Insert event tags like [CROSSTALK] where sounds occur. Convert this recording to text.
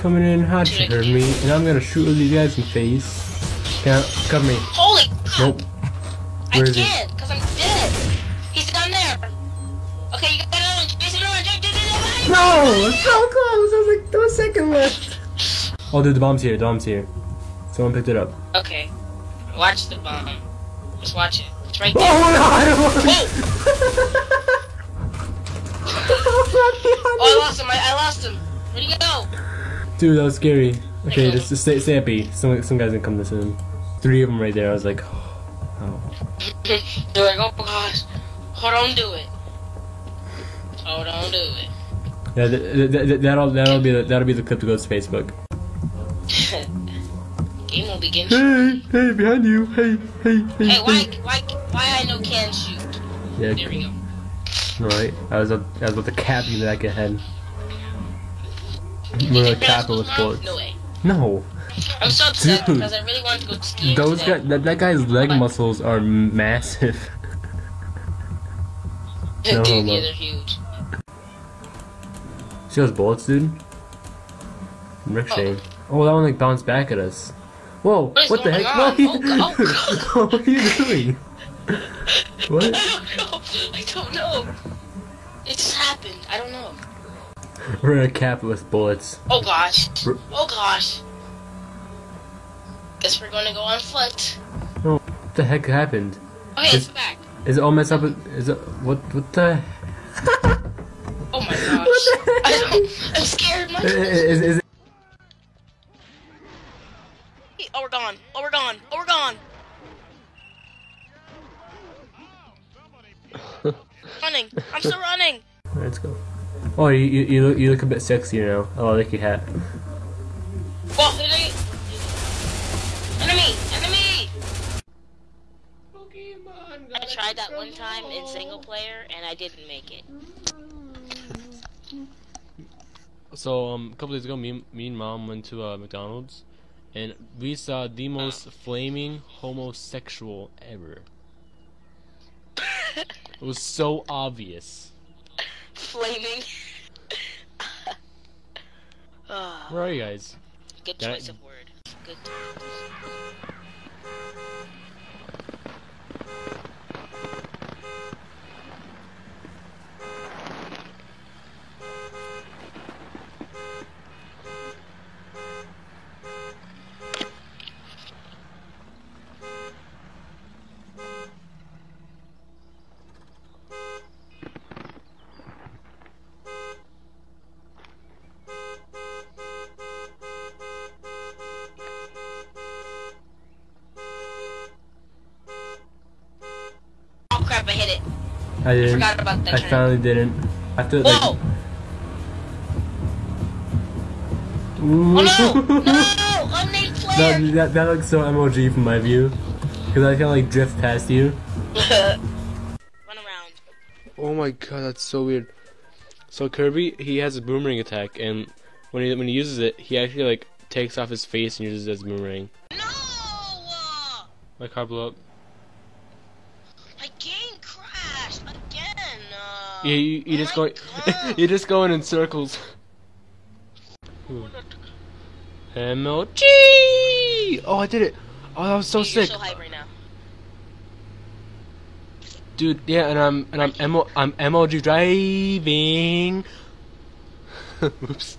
coming in hot to hurt me, and I'm gonna shoot these guys in the face. Can't cover me. Holy! Nope. I Where is he? can't, because I'm dead. He's down there. Okay, you got it on. Jason, Jason, Jason, No! So close! I was like, one second left. Oh, dude, the bomb's here. The bomb's here. Someone picked it up. Okay. Watch the bomb. Just watch it. It's right Oh there. my god! I won. Whoa! [LAUGHS] [LAUGHS] Oh, I lost him. I, I lost him. Where'd he go? Dude, that was scary. Okay, just, just stay, stay happy. Some, some guys gonna come this in. Three of them right there. I was like, oh. They're like, oh gosh. Hold on, do it. Hold on, do it. Yeah, th- th- th- that'll that'll be the, that'll be the clip to go to Facebook. [LAUGHS] Game will begin. Hey, hey, behind you. Hey, hey, hey. Hey, why, why, why I know can shoot? Yeah, There we go. right. I was up, I was about to cap you back of the head. We're gonna cap it with bullets. No way. No, I'm so upset Dude. because I really wanted to go skiing those today. guys, that, that guy's leg Bye. muscles are massive. [LAUGHS] no Dude, yeah, they're huge. See those bullets, dude? Ricocheting. Oh, that one like bounced back at us. Whoa! What is What the heck? on? What, Oh, are you, oh, [LAUGHS] what are you doing? What? [LAUGHS] I don't know. I don't know. It just happened. I don't know. [LAUGHS] We're gonna cap it with bullets. Oh gosh. R- Oh gosh. Guess we're gonna go on foot. Oh, what the heck happened? Okay, Is- it's back. Is it all messed up? Is it what? What the? [LAUGHS] Oh my [LAUGHS] gosh. What the I heck? don't, I'm scared. My Is, is, it? oh, we're gone. Oh, we're gone. Oh, we're gone. running. I'm still running. Let's go. Oh, you, you, you look you look a bit sexier now. Oh, I like your hat. Whoa, did I... Enemy! Enemy! I tried that one time in single player and I didn't make it. [LAUGHS] So um, a couple days ago, me, me and mom went to uh, McDonald's, and we saw the most flaming homosexual ever. [LAUGHS] It was so obvious. Flaming. [LAUGHS] Ah, Where are you guys? good I- choice of word. Good. Crap, I hit it. I didn't. Forgot about that I turn. finally didn't. After like. Whoa! Ooh. Oh no! No! [LAUGHS] Unnamed player! that, that that looks so MOG from my view, because I can like drift past you. [LAUGHS] Run around. Oh my god, that's so weird. So Kirby, he has a boomerang attack, and when he when he uses it, he actually like takes off his face and uses it as a boomerang. No! My car blew up. my game crashed again. Uh, Yeah, you, you just going, [LAUGHS] you're just going in circles. MLG! Oh, I did it! Oh, that was so You're sick, so hype right now. dude. Yeah, and I'm and I'm MO, I'm MLG driving. [LAUGHS] Oops.